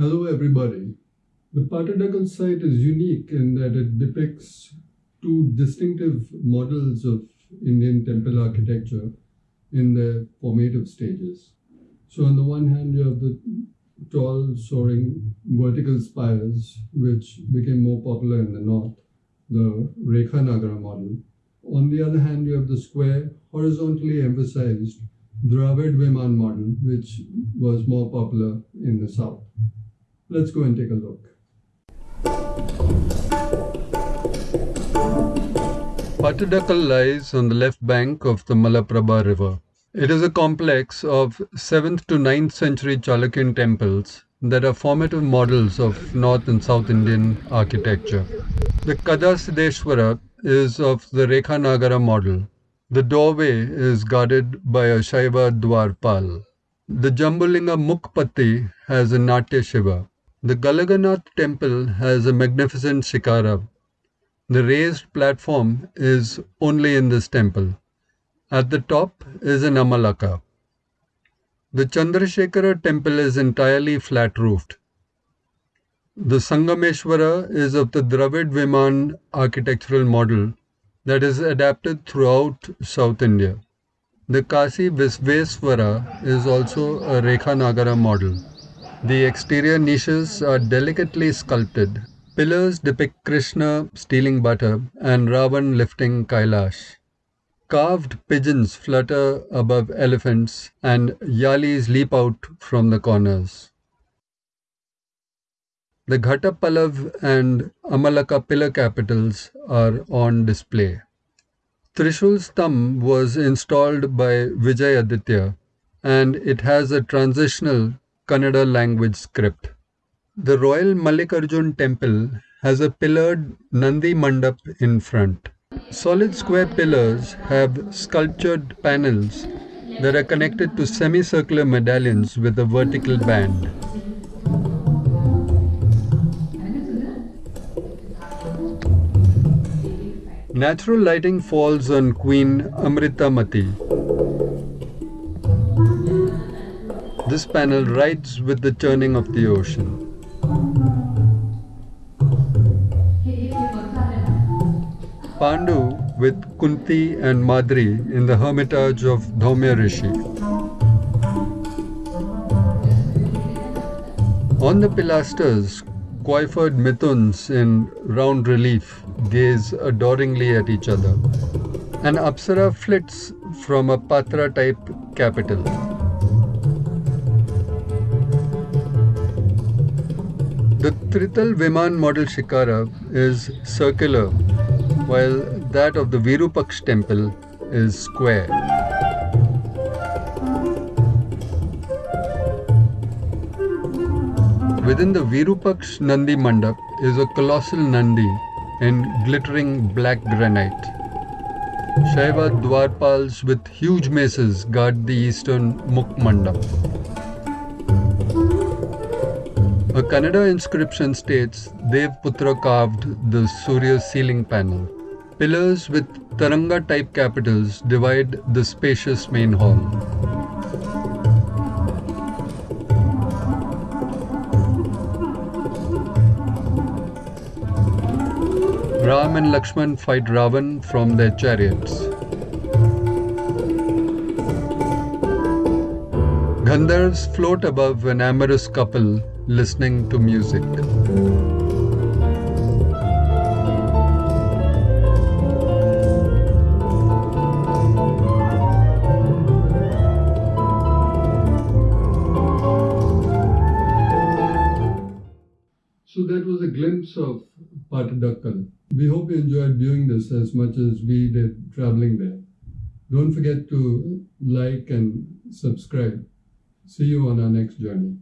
Hello everybody. The Pattadakal site is unique in that it depicts two distinctive models of Indian temple architecture in their formative stages. So on the one hand you have the tall soaring vertical spires which became more popular in the north, the Rekha Nagara model. On the other hand you have the square horizontally emphasized Dravid Viman model which was more popular in the south. Let's go and take a look. Pattadakal lies on the left bank of the Malaprabha river. It is a complex of 7th to 9th century Chalukyan temples that are formative models of North and South Indian architecture. The Kadasiddeshwara is of the Rekha Nagara model. The doorway is guarded by a Shaiva Dwarpal. The Jambulinga Mukpati has a Natya Shiva. The Galaganath temple has a magnificent shikhara. The raised platform is only in this temple. At the top is an Amalaka. The Chandrasekhara temple is entirely flat roofed. The Sangameshwara is of the Dravid Viman architectural model that is adapted throughout South India. The Kasi Visveswara is also a Rekha Nagara model. The exterior niches are delicately sculpted. Pillars depict Krishna stealing butter and Ravan lifting Kailash. Carved pigeons flutter above elephants and yalis leap out from the corners. The Ghatapallav and Amalaka pillar capitals are on display. Trishul Stambh was installed by Vijayaditya and it has a transitional Kannada language script. The Royal Mallikarjun temple has a pillared Nandi Mandap in front. Solid square pillars have sculptured panels that are connected to semicircular medallions with a vertical band. Natural lighting falls on Queen Amritamati, This panel rides with the churning of the ocean. Pandu with Kunti and Madri in the hermitage of Dhaumya Rishi. On the pilasters, coiffed Mithuns in round relief gaze adoringly at each other. An Apsara flits from a Patra type capital. The Trital Viman model Shikhara is circular, while that of the Virupaksh temple is square. Within the Virupaksh Nandi Mandap is a colossal Nandi in glittering black granite. Shaiva Dwarpals with huge maces guard the eastern Mukh Mandap. A Kannada inscription states Dev Putra carved the Surya ceiling panel. Pillars with Taranga type capitals divide the spacious main hall. Ram and Lakshman fight Ravan from their chariots. Gandharvs float above an amorous couple listening to music. So that was a glimpse of Pattadakal. We hope you enjoyed viewing this as much as we did traveling there. Don't forget to like and subscribe. See you on our next journey.